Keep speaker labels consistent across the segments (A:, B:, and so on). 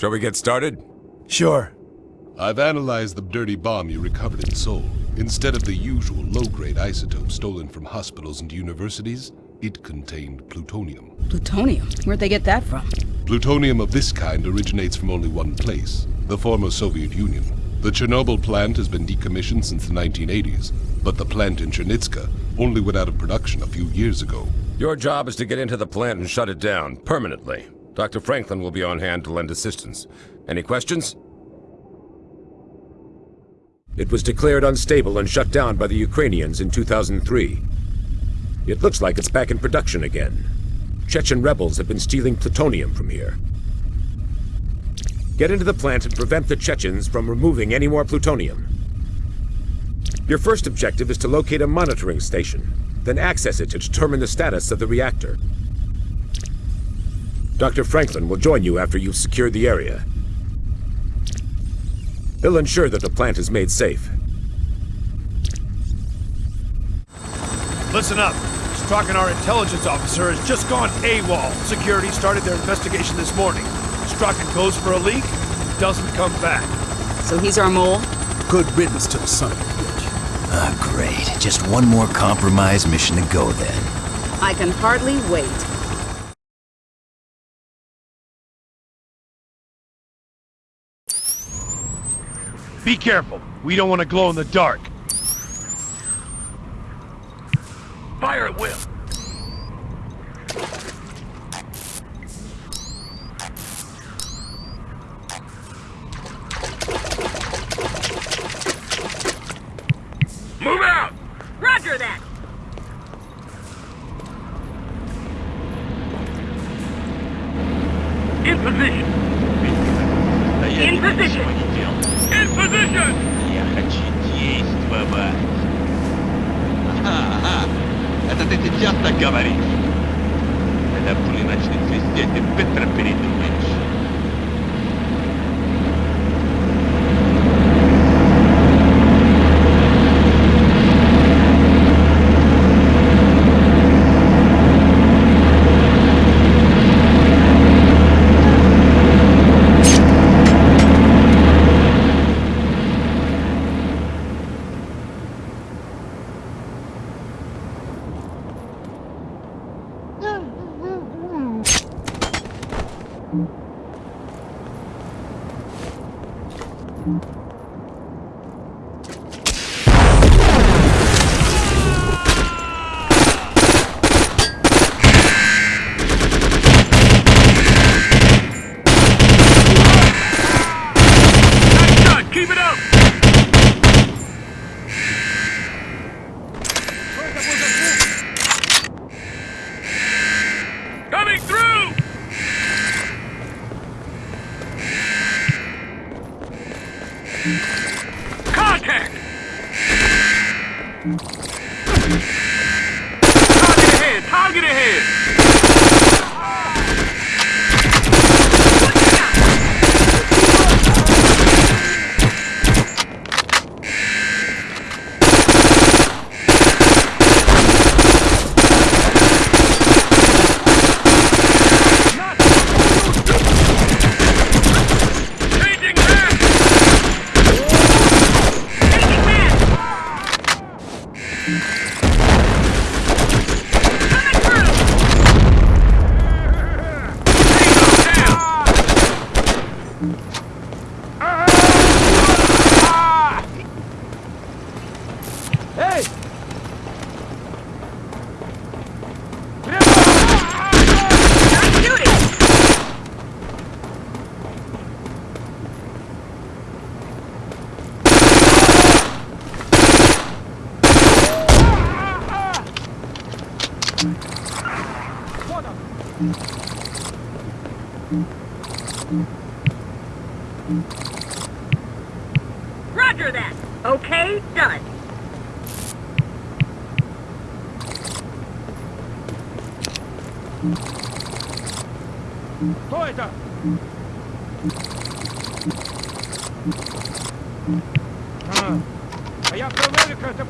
A: Shall we get started?
B: Sure.
C: I've analyzed the dirty bomb you recovered in Seoul. Instead of the usual low-grade isotope stolen from hospitals and universities, it contained plutonium.
D: Plutonium? Where'd they get that from?
C: Plutonium of this kind originates from only one place, the former Soviet Union. The Chernobyl plant has been decommissioned since the 1980s, but the plant in Chernitska only went out of production a few years ago.
A: Your job is to get into the plant and shut it down, permanently. Dr. Franklin will be on hand to lend assistance. Any questions? It was declared unstable and shut down by the Ukrainians in 2003. It looks like it's back in production again. Chechen rebels have been stealing plutonium from here. Get into the plant and prevent the Chechens from removing any more plutonium. Your first objective is to locate a monitoring station, then access it to determine the status of the reactor. Dr. Franklin will join you after you've secured the area. He'll ensure that the plant is made safe.
B: Listen up. Strzok, our intelligence officer, has just gone AWOL. Security started their investigation this morning. Strachan goes for a leak, doesn't come back.
D: So he's our mole?
E: Good riddance to the son of a bitch.
F: Ah, great. Just one more compromise mission to go then.
D: I can hardly wait.
B: Be careful. We don't want to glow in the dark. Fire at will.
G: Move out! Roger that! In position! In position!
H: Я хочу действовать. Ага, ага. Это ты сейчас так говоришь? Когда пули начнет свистеть, ты быстро передумаешь.
G: Nice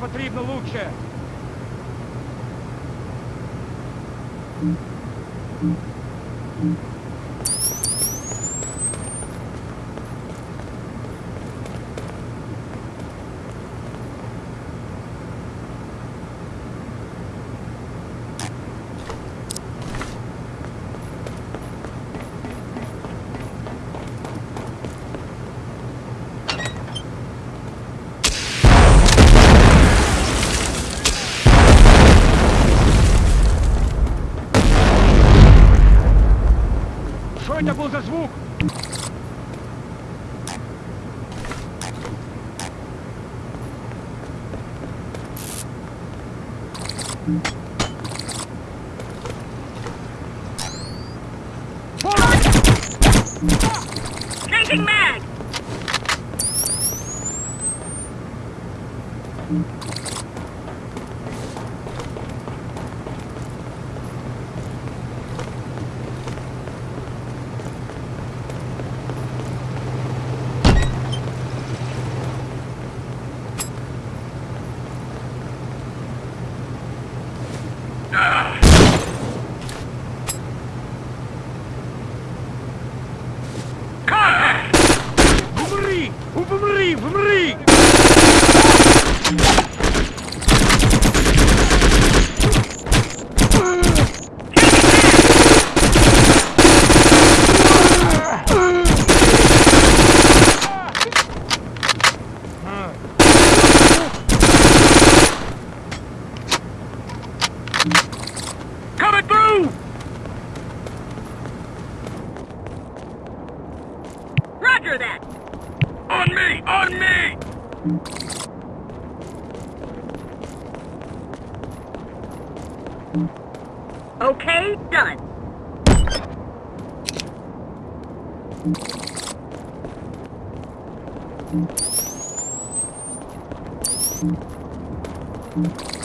B: потрібно лучше.
G: Changing mag!
I: Thank you.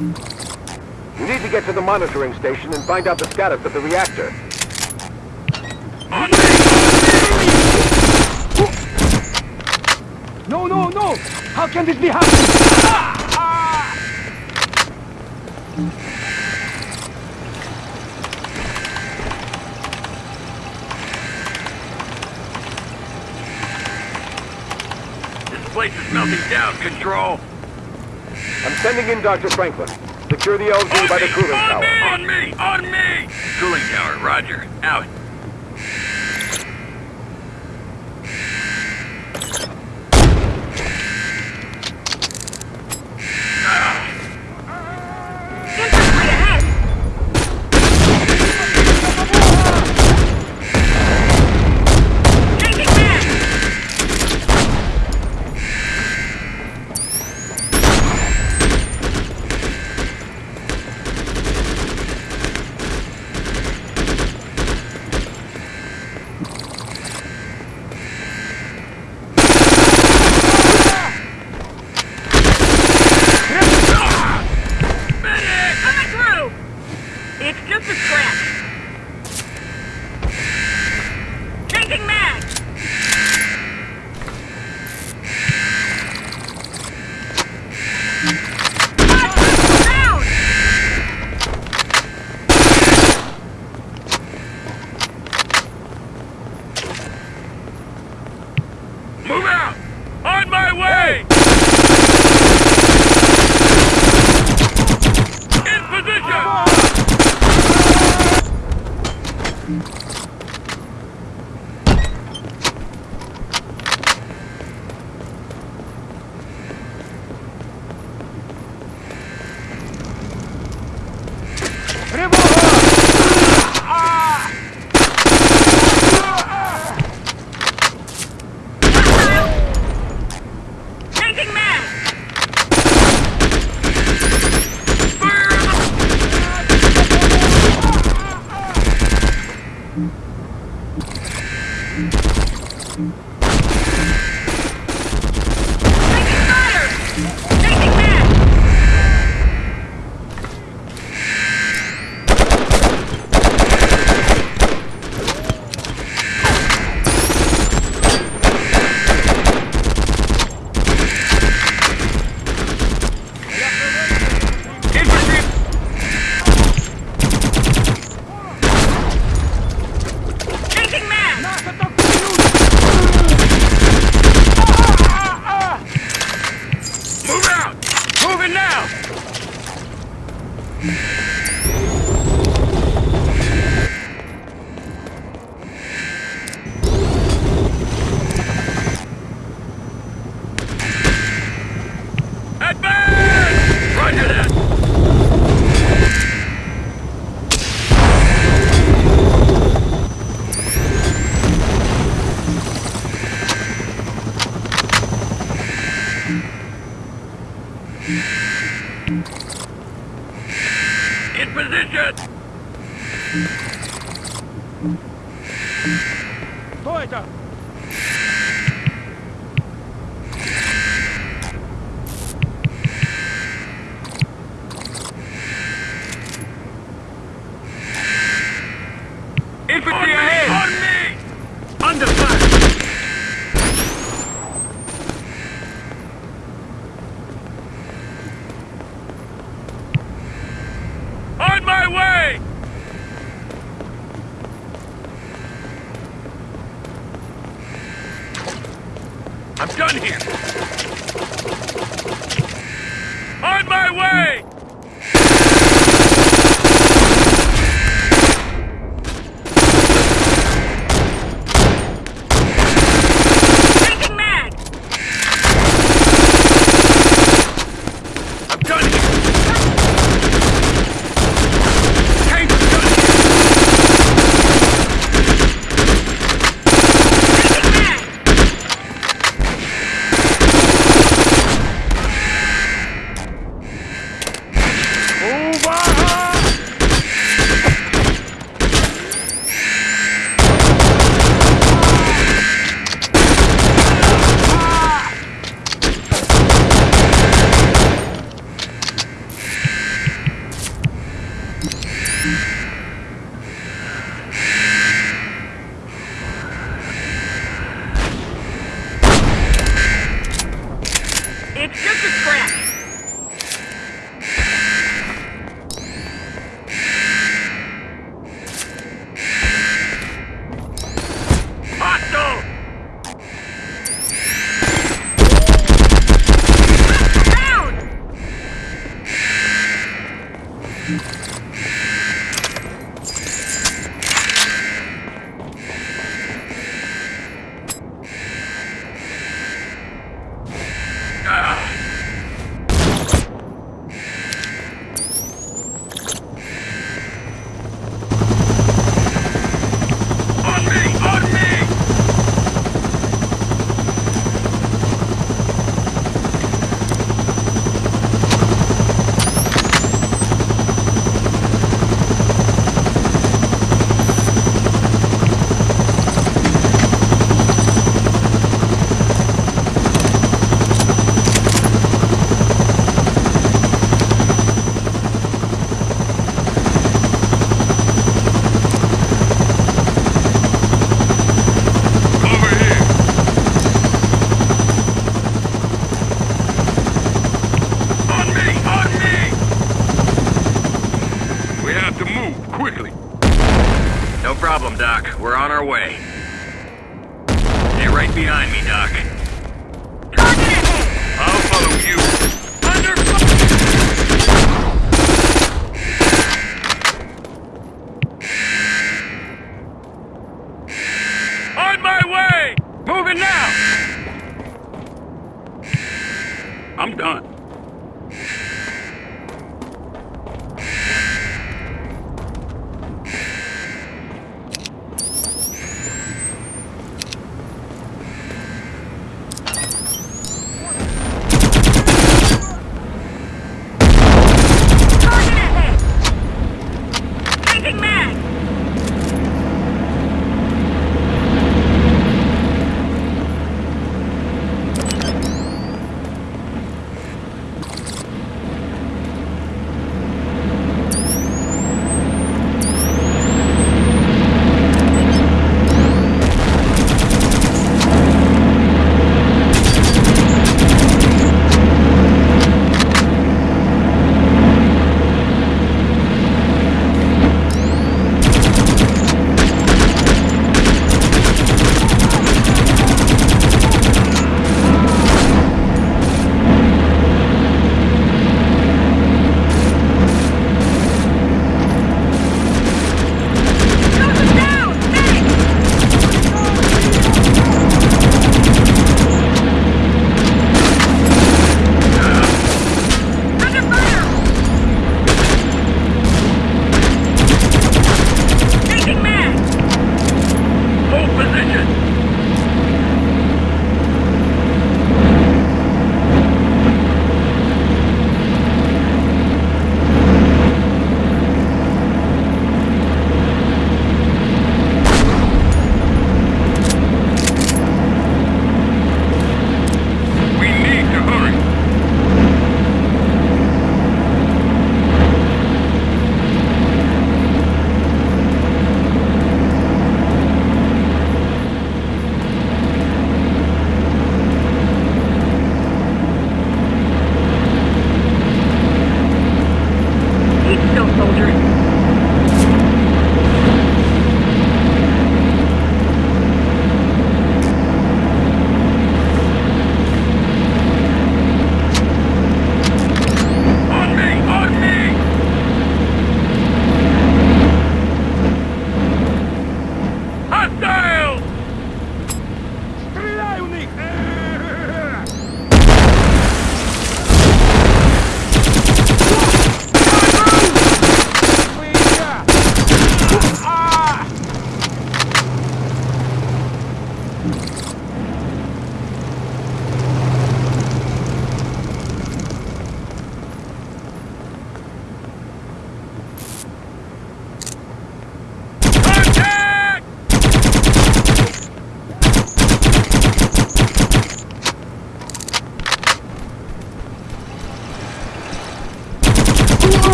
A: You need to get to the monitoring station and find out the status of the reactor.
B: No, no, no! How can this be happening?
I: This place is melting down, Control.
A: I'm sending in Dr. Franklin. Secure the LZ by the cooling
I: on
A: tower.
I: Me, on me! On me! Cooling tower, roger. Out.
J: Кто это?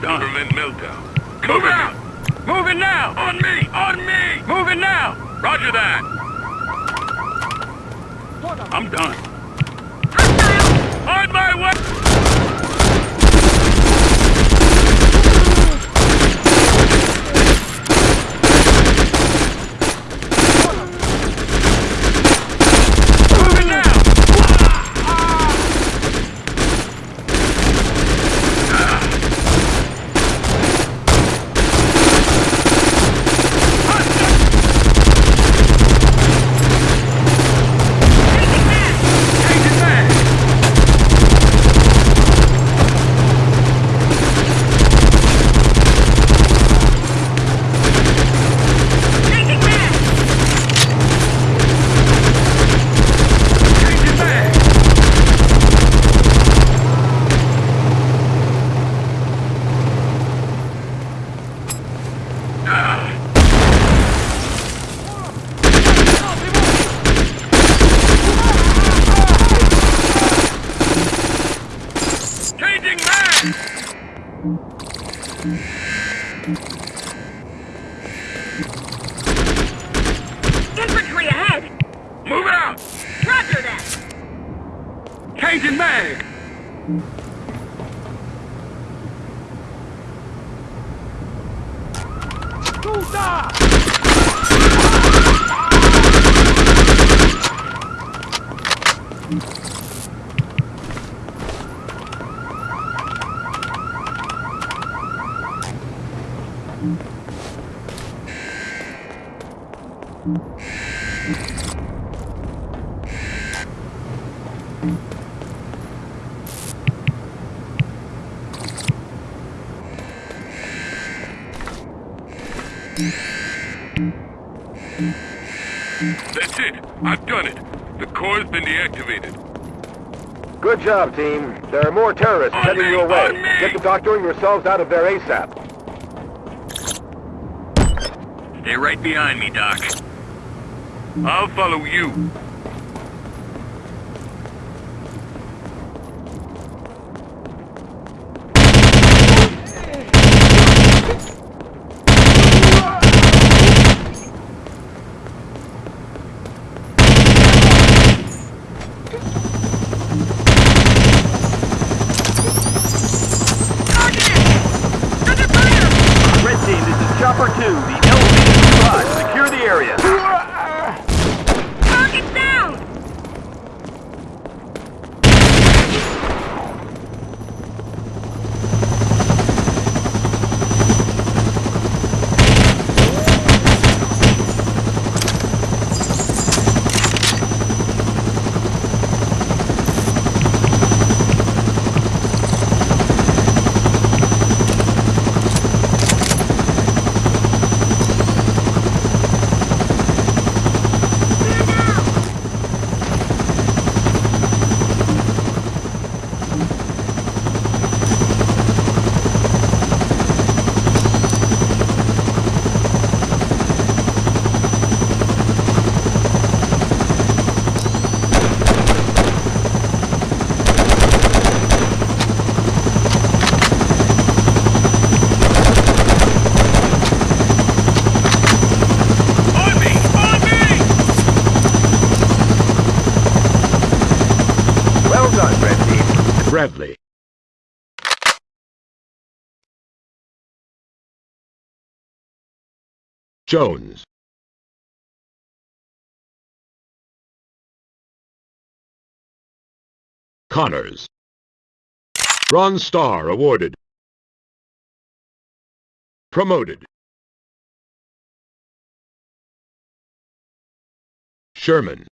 H: To
K: meltdown.
J: Move Thank
K: That's it. I've done it. The core's been deactivated.
I: Good job, team. There are more terrorists
K: On
I: heading
K: me,
I: your way. Get to doctoring yourselves out of there ASAP.
J: Stay right behind me, Doc.
K: I'll follow you.
A: Jones. Connors. Bronze Star awarded. Promoted. Sherman.